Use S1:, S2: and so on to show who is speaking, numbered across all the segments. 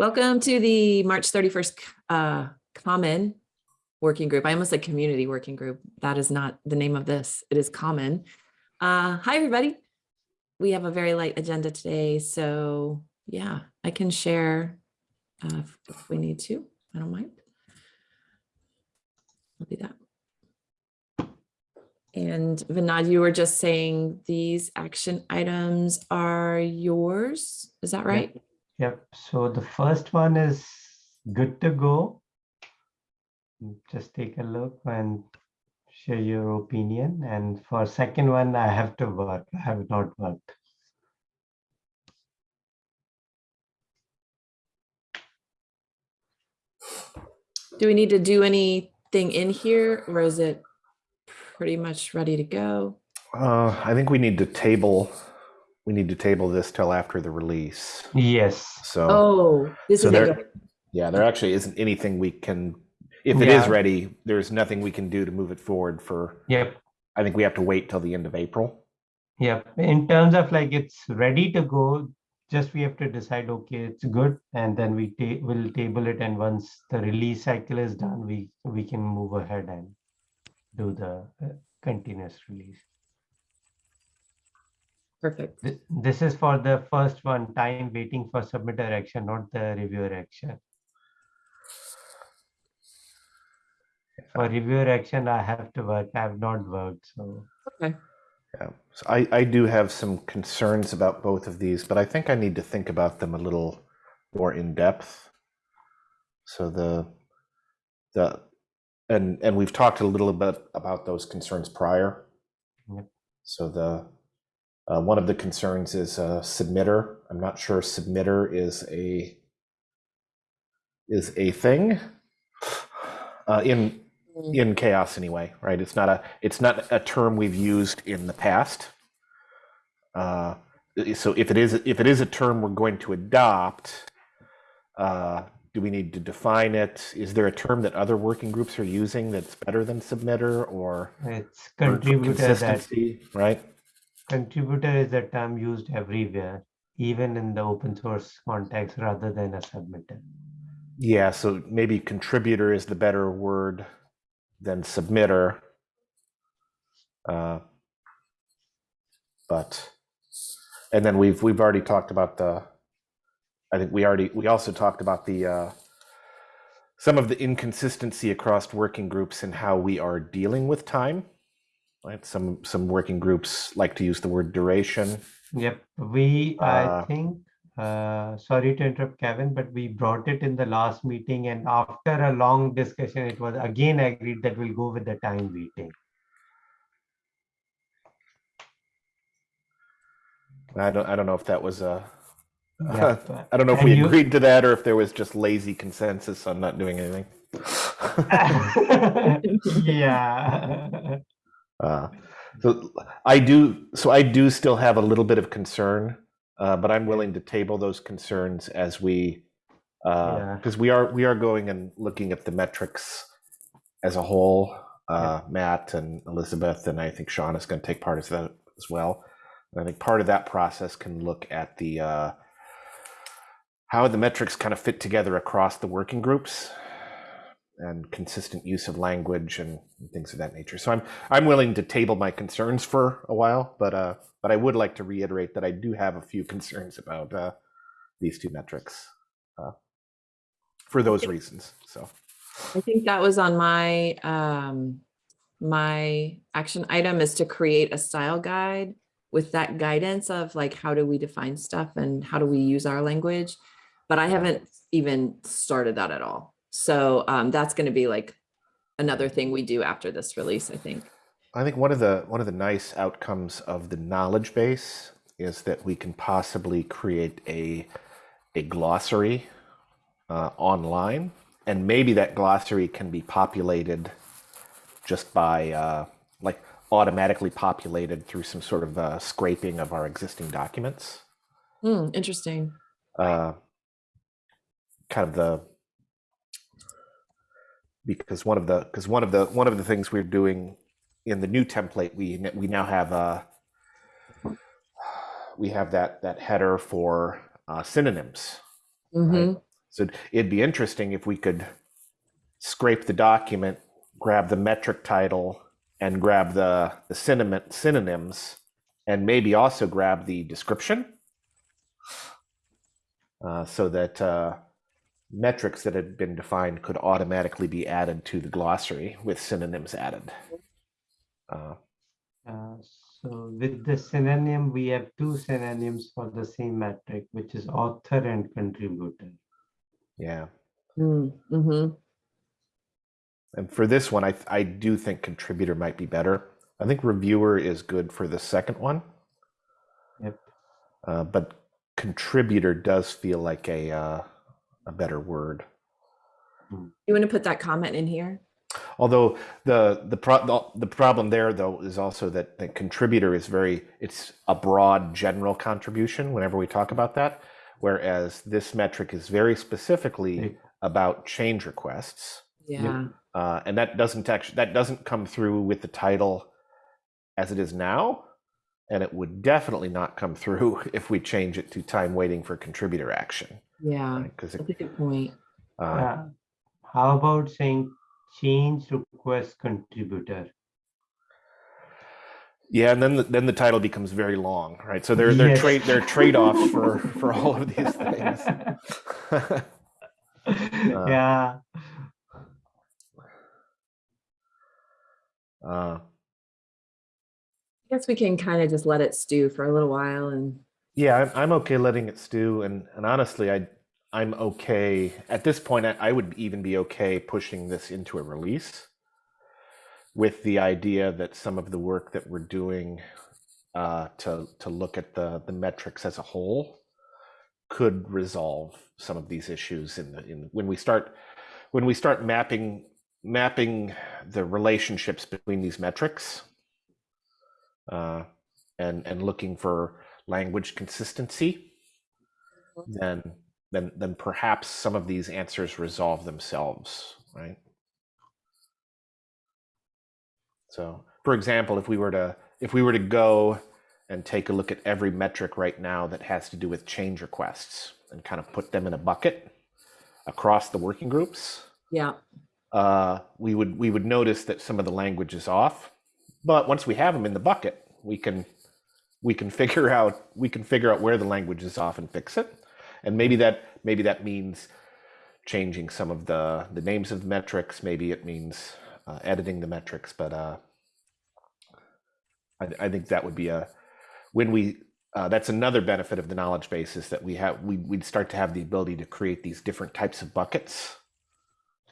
S1: Welcome to the March 31st uh, Common Working Group. I almost said Community Working Group. That is not the name of this. It is Common. Uh, hi, everybody. We have a very light agenda today, so yeah, I can share uh, if we need to. I don't mind. I'll do that. And Vinod, you were just saying these action items are yours. Is that right?
S2: Yep. So the first one is good to go. Just take a look and share your opinion. And for second one, I have to work. I have not worked.
S1: Do we need to do anything in here or is it pretty much ready to go?
S3: Uh, I think we need to table, we need to table this till after the release.
S2: Yes.
S3: So,
S1: Oh, this
S3: so
S1: is
S3: there, yeah, there actually isn't anything we can, if it is
S2: Yeah.
S3: ready, there's nothing we can do to move it forward for,
S2: Yep.
S3: I think we have to wait till the end of April.
S2: Yep. In terms of like it's ready to go, just we have to decide, okay, it's good. And then we ta- will table it. And once the release cycle is done, we, we can move ahead and do the uh, continuous release.
S1: Perfect.
S2: Th- This is for the first one, time waiting for submitter action, not the reviewer action. For reviewer action, I have to work. I have not worked, so.
S1: Okay.
S3: Yeah. So I, I do have some concerns about both of these, but I think I need to think about them a little more in depth. So the, the, and, and we've talked a little bit about those concerns prior.
S2: Yep.
S3: So the, uh, one of the concerns is uh, submitter. I'm not sure submitter is a, is a thing uh, in,
S1: Mm.
S3: in CHAOSS anyway, right? It's not a it's not a term we've used in the past. Uh, so if it is if it is a term we're going to adopt, uh, do we need to define it? Is there a term that other working groups are using that's better than submitter or
S2: It's
S3: for- for
S2: contributor that,
S3: consistency, right?
S2: Contributor is a term used everywhere, even in the open source context rather than a submitter.
S3: Yeah, so maybe contributor is the better word than submitter. Uh, but, and then we've, we've already talked about the, I think we already, we also talked about the, uh, some of the inconsistency across working groups and how we are dealing with time. Right, some, some working groups like to use the word duration.
S2: Yep, we,
S3: Uh,
S2: I think, uh, sorry to interrupt Kevin, but we brought it in the last meeting and after a long discussion, it was again agreed that we'll go with the time waiting.
S3: I don't, I don't know if that was a,
S2: Yeah,
S3: I don't know if
S2: And
S3: we
S2: you-
S3: agreed to that or if there was just lazy consensus on not doing anything.
S2: Yeah.
S3: Uh, so I do, so I do still have a little bit of concern, uh, but I'm willing to table those concerns as we, uh,
S2: Yeah.
S3: because we are, we are going and looking at the metrics as a whole. Uh, Matt and Elizabeth, and I think Sean is going to take part of that as well. And I think part of that process can look at the, uh, how the metrics kind of fit together across the working groups and consistent use of language and, and things of that nature. So I'm I'm willing to table my concerns for a while, but uh, but I would like to reiterate that I do have a few concerns about uh, these two metrics uh, for those reasons. So
S1: I think that was on my, um, my action item is to create a style guide with that guidance of like, how do we define stuff and how do we use our language? But I haven't even started that at all. So, um, that's gonna be like another thing we do after this release, I think.
S3: I think one of the one of the nice outcomes of the knowledge base is that we can possibly create a a glossary uh, online, and maybe that glossary can be populated just by uh, like automatically populated through some sort of uh, scraping of our existing documents.
S1: Hmm, interesting.
S3: Uh, kind of the because one of the because one of the one of the things we're doing in the new template we we now have a we have that that header for uh, synonyms
S1: Mhm.
S3: So it'd be interesting if we could scrape the document, grab the metric title, and grab the, the synonym, synonyms, and maybe also grab the description. Uh, so that uh, metrics that had been defined could automatically be added to the glossary with synonyms added. Uh,
S2: Uh, so with the synonym, we have two synonyms for the same metric, which is author and contributor.
S3: yeah.
S1: Mm, mhm.
S3: And for this one, I, I do think contributor might be better. I think reviewer is good for the second one.
S2: Yep.
S3: Uh, but contributor does feel like a uh, a better word.
S1: You want to put that comment in here?
S3: Although the the pro- the, the problem there though is also that the contributor is very it's a broad general contribution whenever we talk about that, whereas this metric is very specifically
S2: Right.
S3: about change requests.
S1: Yeah.
S3: uh, and that doesn't actually that doesn't come through with the title as it is now and it would definitely not come through if we change it to time waiting for contributor action
S1: Yeah.
S3: because
S1: That's a good point.
S3: uh,
S2: Uh, how about saying change request contributor?
S3: yeah and then the, then the title becomes very long right so there there are trade there are trade-offs for for all of these things
S2: yeah.
S3: uh,
S1: I guess we can kind of just let it stew for a little while and
S3: Yeah, I'm, okay letting it stew, and and honestly, I I'm okay at this point. I, I would even be okay pushing this into a release, with the idea that some of the work that we're doing uh, to to look at the the metrics as a whole could resolve some of these issues in the in when we start when we start mapping mapping the relationships between these metrics uh, and and looking for language consistency, then then then perhaps some of these answers resolve themselves, right? So, for example, if we were to if we were to go and take a look at every metric right now that has to do with change requests and kind of put them in a bucket across the working groups,
S1: yeah.
S3: uh, we would we would notice that some of the language is off. But once we have them in the bucket, we can we can figure out we can figure out where the language is off and fix it. And maybe that maybe that means changing some of the the names of the metrics. Maybe it means uh, editing the metrics. But uh, I, I think that would be a when we uh, that's another benefit of the knowledge base is that we have we we'd start to have the ability to create these different types of buckets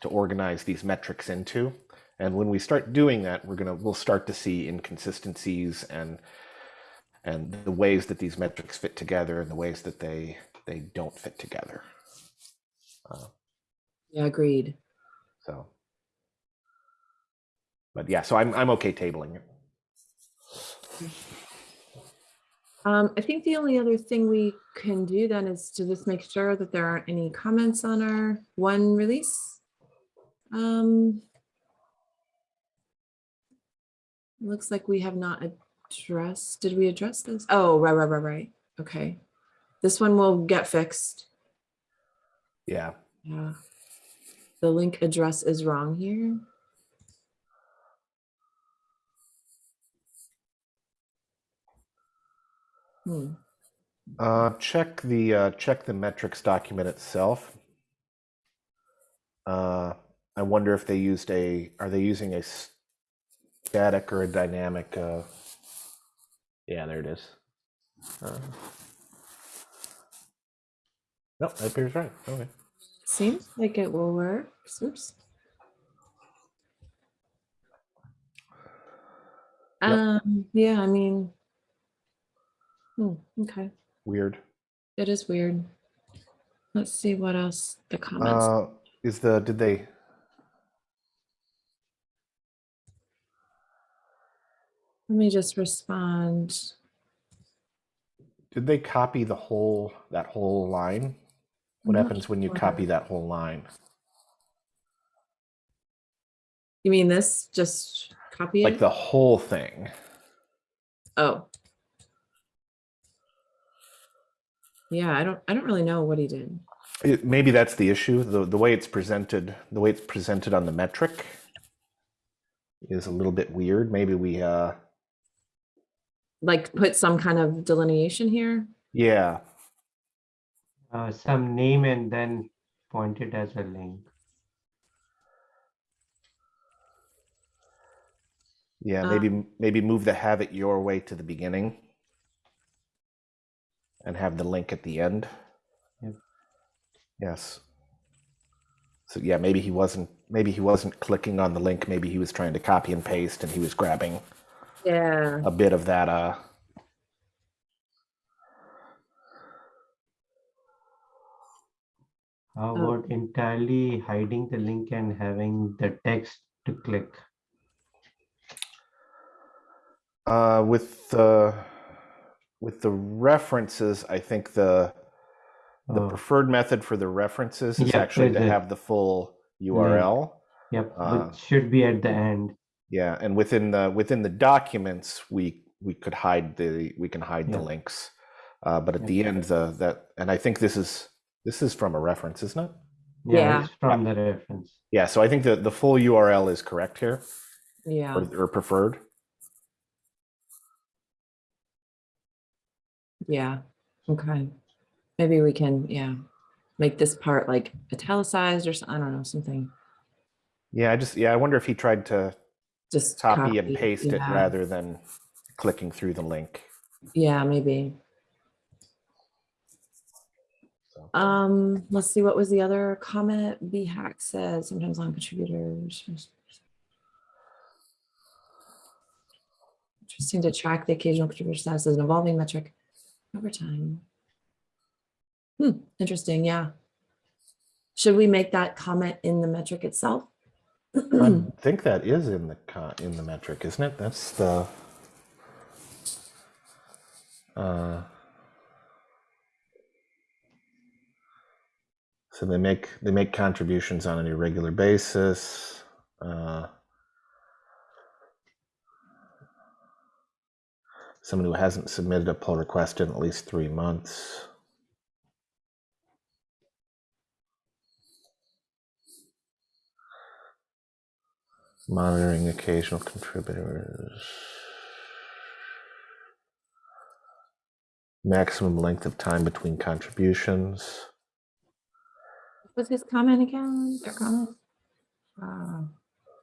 S3: to organize these metrics into. And when we start doing that, we're gonna we'll start to see inconsistencies and and the ways that these metrics fit together and the ways that they they don't fit together. Uh,
S1: Yeah, agreed.
S3: so, but yeah, so I'm I'm okay tabling it.
S1: Um, I think the only other thing we can do then is to just make sure that there aren't any comments on our one release. Um, looks like we have not addressed, did we address this? Oh, right, right, right, right. Okay. This one will get fixed.
S3: Yeah.
S1: Yeah. The link address is wrong here. Hmm.
S3: Uh, check the uh, check the metrics document itself. Uh, I wonder if they used a are they using a static or a dynamic? Yeah, there it is. Uh, nope, that appears right. Okay.
S1: Seems like it will work. Oops.
S3: Yep.
S1: Um, yeah, I mean, hmm, okay,
S3: Weird.
S1: it is weird. Let's see what else the comments.
S3: Uh, is the did they?
S1: Let me just respond.
S3: Did they copy the whole that whole line? What
S1: I'm
S3: happens when you
S1: sure.
S3: copy that whole line?
S1: You mean this? Just copy
S3: Like
S1: it?
S3: the whole thing.
S1: Oh, Yeah, I don't, I don't really know what he did.
S3: It, maybe that's the issue. The the way it's presented, the way it's presented on the metric is a little bit weird. Maybe we uh
S1: Like put some kind of delineation here.
S3: yeah.
S2: Uh, some name and then point it as a link.
S3: Yeah,
S1: Uh,
S3: maybe maybe move the have it your way to the beginning and have the link at the end.
S2: Yep.
S3: Yes. So yeah, maybe he wasn't maybe he wasn't clicking on the link, maybe he was trying to copy and paste and he was grabbing
S1: Yeah.
S3: a bit of that uh
S2: How
S1: Oh.
S2: about entirely hiding the link and having the text to click?
S3: uh with the with the references, I think the the
S2: Oh,
S3: preferred method for the references is
S2: Yeah,
S3: actually to
S2: it-
S3: have the full URL.
S2: Yep,
S3: uh,
S2: which should be at the end.
S3: Yeah, and within the within the documents, we we could hide the we can hide the links, uh, but at
S2: Yeah.
S3: the end, the that and I think this is this is from a reference, isn't it?
S1: Yeah.
S2: it's from the reference.
S3: Yeah, so I think the the full URL is correct here
S1: Yeah.
S3: or, or preferred.
S1: Yeah. Okay. Maybe we can, yeah, make this part like italicized or some, I don't know, something.
S3: Yeah, I just yeah, I wonder if he tried to
S1: Just
S3: copy and paste it rather than clicking through the link.
S1: Yeah, maybe.
S3: So.
S1: Um, let's see, what was the other comment? B hack says sometimes on contributors. Interesting to track the occasional contributor status as an evolving metric over time. Hmm, interesting, yeah. Should we make that comment in the metric itself?
S3: I think that is in the in the metric, isn't it? That's the. Uh, so they make they make contributions on an irregular basis. Uh, someone who hasn't submitted a pull request in at least three months. Monitoring occasional contributors. Maximum length of time between contributions.
S1: What's his comment again? Their comment? Uh,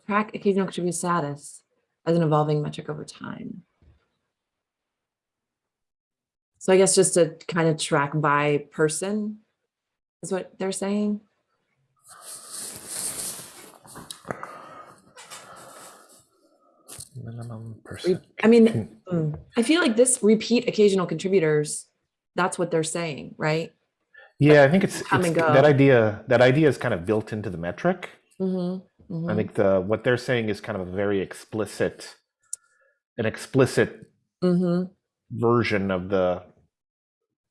S1: Track occasional contributor status as an evolving metric over time. So I guess just to kind of track by person is what they're saying.
S3: Minimum percent.
S1: I mean, mm, I feel like this repeat occasional contributors, that's what they're saying, right?
S3: Yeah, I think it's,
S1: come and
S3: it's-
S1: go.
S3: that idea. That idea is kind of built into the metric.
S1: Mhm,
S3: I
S1: mhm.
S3: think the what they're saying is kind of a very explicit, an explicit
S1: Mhm.
S3: version of the,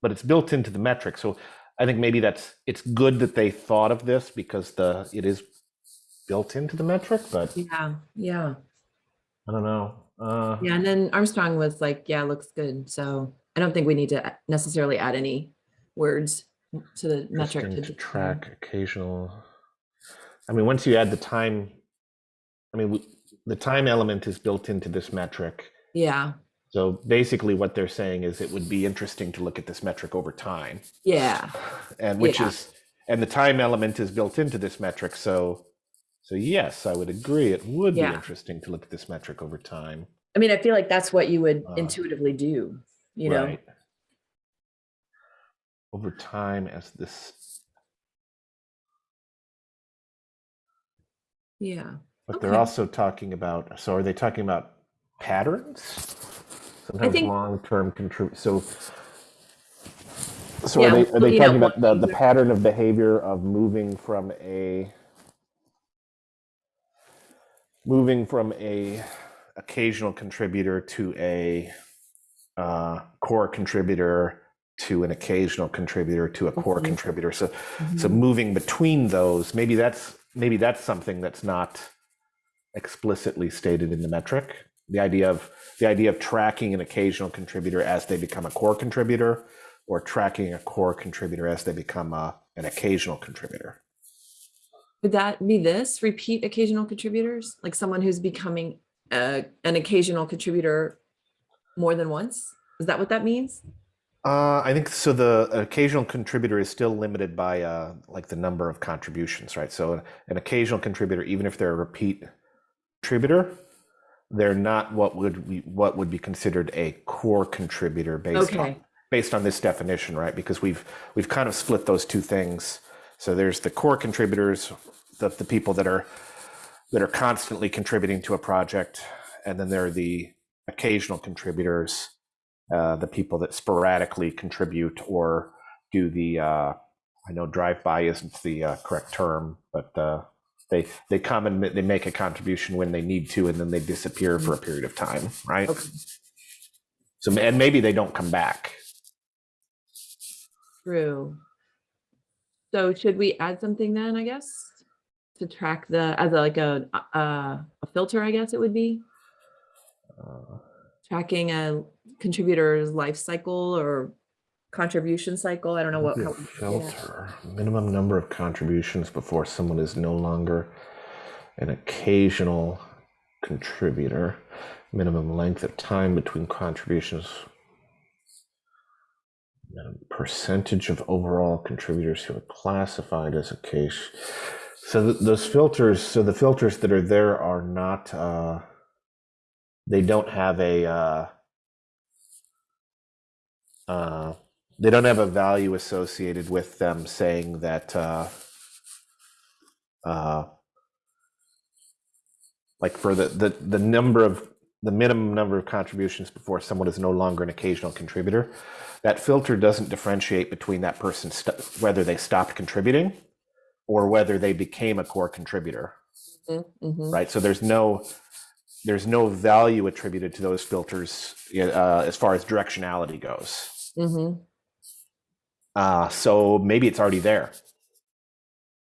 S3: but it's built into the metric. So I think maybe that's it's good that they thought of this because the it is built into the metric. But
S1: Yeah, yeah.
S3: I don't know. Uh,
S1: Yeah, and then Armstrong was like, yeah, looks good. So I don't think we need to necessarily add any words to the metric. To
S3: to
S1: declare.
S3: track occasional. I mean, once you add the time, I mean, w- the time element is built into this metric.
S1: Yeah,
S3: So basically, what they're saying is it would be interesting to look at this metric over time,
S1: yeah,
S3: and which
S1: Yeah.
S3: is, and the time element is built into this metric. So, so yes, I would agree. It would
S1: Yeah.
S3: be interesting to look at this metric over time.
S1: I mean, I feel like that's what you would
S3: Uh,
S1: intuitively do, you know?
S3: Over time, as this,
S1: Yeah,
S3: but they're also talking about. So, are they talking about patterns? Sometimes
S1: think-
S3: long-term contribute. So, so
S1: Yeah,
S3: are they are they talking about the, the pattern of behavior of moving from a moving from a occasional contributor to a uh, core contributor to an occasional contributor to a core
S1: Mhm.
S3: contributor. So so
S1: Mhm.
S3: moving between those, maybe that's maybe that's something that's not explicitly stated in the metric. The idea of the idea of tracking an occasional contributor as they become a core contributor or tracking a core contributor as they become a, an occasional contributor.
S1: Would that be this, repeat occasional contributors? Like someone who's becoming uh, an occasional contributor more than once? Is that what that means?
S3: Uh, I think so. The occasional contributor is still limited by uh, like the number of contributions, right? So an occasional contributor, even if they're a repeat contributor, they're not what would be what would be considered a core contributor based on based on this definition, right? Because we've we've kind of split those two things. So there's the core contributors, the, the people that are that are constantly contributing to a project, and then there are the occasional contributors, uh, the people that sporadically contribute or do the uh, I know drive-by isn't the uh, correct term, but uh, they they come and they make a contribution when they need to, and then they disappear for a period of time, right?
S1: Okay.
S3: So and maybe they don't come back.
S1: true. So should we add something then, I guess? To track the, as a- like a, uh, a filter, I guess it would be?
S3: Uh,
S1: Tracking a contributor's life cycle or contribution cycle? I don't know what.
S3: A
S1: yeah.
S3: filter minimum number of contributions before someone is no longer an occasional contributor minimum length of time between contributions percentage of overall contributors who are classified as a case. So th- those filters so the filters that are there are not uh they don't have a uh uh they don't have a value associated with them saying that uh, uh, like for the, the the number of the minimum number of contributions before someone is no longer an occasional contributor that filter doesn't differentiate between that person whether they stopped contributing or whether they became a core contributor
S1: Mhm, mhm.
S3: right so there's no there's no value attributed to those filters uh, as far as directionality goes
S1: Mhm.
S3: Uh, so maybe it's already there.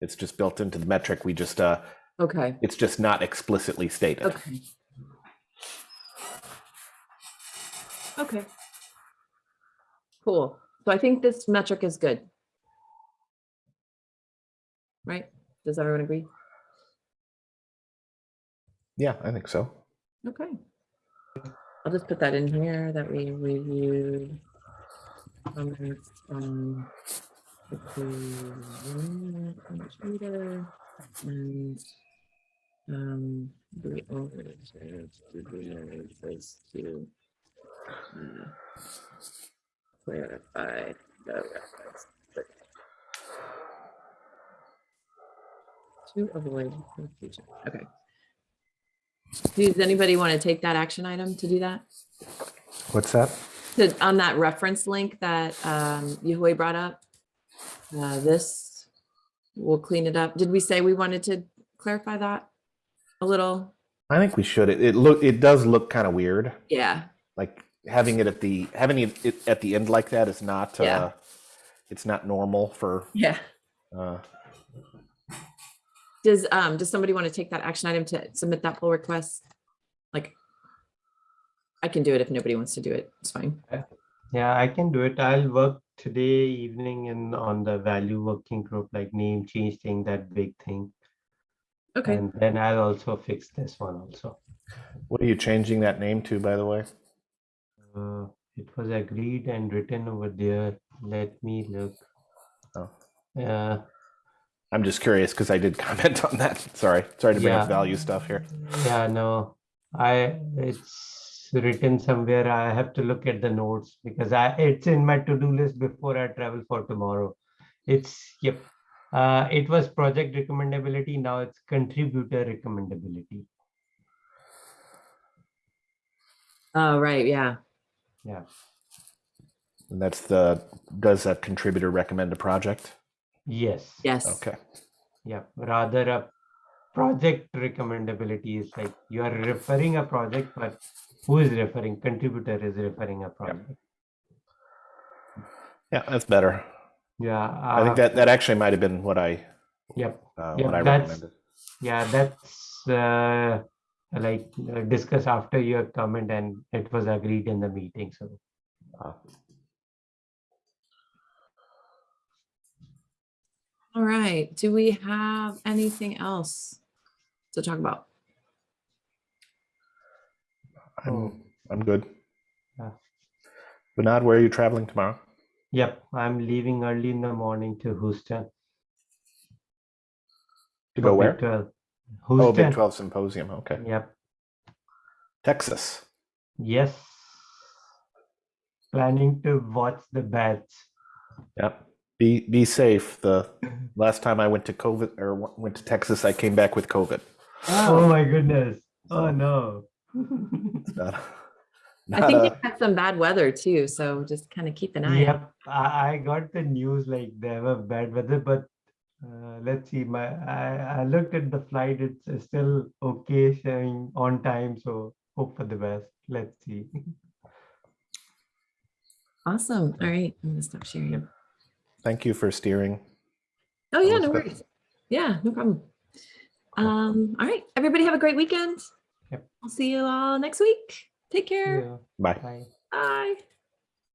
S3: It's just built into the metric. We just, uh,
S1: Okay,
S3: it's just not explicitly stated.
S1: okay. Okay. Cool. So I think this metric is good. Right? Does everyone agree?
S3: Yeah, I think so.
S1: Okay. I'll just put that in here that we reviewed. comments from the two and um the overage is to clarify the reference. To avoid confusion. Okay. Does anybody want to take that action item to do that?
S3: What's that?
S1: To, on that reference link that um Yahweh brought up? Uh, this, we'll clean it up. Did we say we wanted to clarify that a little?
S3: I think we should. It, it look, it does look kind of weird.
S1: Yeah,
S3: Like having it at the having it it at the end like that is not.
S1: Yeah.
S3: Uh, it's not normal for.
S1: yeah.
S3: Uh,
S1: Does, um, does somebody want to take that action item to submit that pull request? Like, I can do it if nobody wants to do it. It's fine.
S2: Yeah, I can do it. I'll work today evening in on the value working group, like name change thing, that big thing.
S1: Okay,
S2: And then I'll also fix this one also.
S3: what are you changing that name to, by the way?
S2: Uh, it was agreed and written over there. Let me look.
S3: Oh.
S2: Uh,
S3: I'm just curious because I did comment on that. Sorry, sorry to bring
S2: Yeah.
S3: up value stuff here.
S2: yeah, no, I, it's written somewhere. I have to look at the notes because I, it's in my to-do list before I travel for tomorrow. It's, yep. Uh, it was project recommendability. Now it's contributor recommendability.
S1: oh, right, yeah.
S2: Yeah.
S3: And that's the does that contributor recommend a project?
S2: Yes.
S1: Yes.
S3: Okay.
S2: Yeah, rather a project recommendability is like you are referring a project, but who is referring? Contributor is referring a project.
S3: Yeah, that's better.
S2: Yeah.
S3: I think
S2: uh,
S3: that that actually might have been what I
S2: Yep.
S3: uh,
S2: Yeah,
S3: what I
S2: that's-
S3: recommended.
S2: Yeah, that's uh, like uh, discuss after your comment and it was agreed in the meeting so.
S1: All right do we have anything else to talk about?
S3: I'm
S2: oh.
S3: i'm good.
S2: Yeah.
S3: Vinod where are you traveling tomorrow?
S2: Yep i'm leaving early in the morning to houston.
S3: To go where?
S2: Uh, 12.
S3: Oh,
S2: Houston.
S3: Big 12 Symposium. Okay.
S2: Yep.
S3: Texas.
S2: Yes. Planning to watch the bats.
S3: Yep. Be be safe. The last time I went to COVID or went to Texas, I came back with COVID.
S2: Oh my goodness. Oh no.
S3: It's not,
S1: I think
S3: a-
S1: they had some bad weather too, so just kind of keep an eye.
S2: Yep, I, I got the news like they have a bad weather, but uh, let's see. My I, I looked at the flight; it's still okay, showing on time. So hope for the best. Let's see.
S1: Awesome. All right, I'm gonna stop sharing.
S3: thank you for steering.
S1: Oh yeah, no worries. Yeah, no problem. Um, all right, everybody have a great weekend.
S2: Yep.
S1: I'll see you all next week. Take care.
S2: Yeah,
S3: Bye.
S2: bye.
S1: Bye.